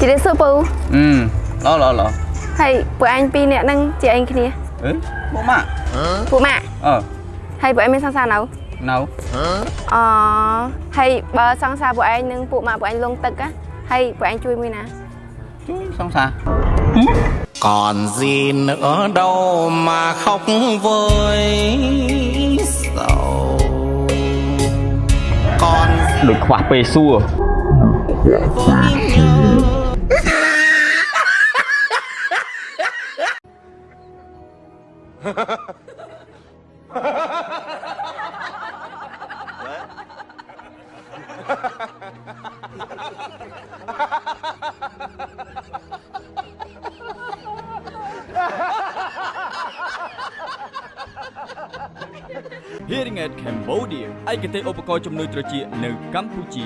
ជម្រាបសួរពូអឺឡឡឡហើយពួកឯងពីរនាក់ហ្នឹងជាអីគ្នាអឺមកម៉ាក់ពួកម៉ាក់អឺហើយពួកឯងមានសង្សារនៅនៅអហើយបើសង្សារពួកឯងនិងពួកម៉ាក់ពួកឯងលងទឹកណាហើយពួកឯងជួយមួយណាជួយសង្សារ còn gì nữa đâu mà khóc với sầu còn ដូចខ្វះពេលសួរ Hearing Aid Cambodia ឯកទេសឧបករណ៍ជំនួយត្រចៀកនៅកម្ពុជា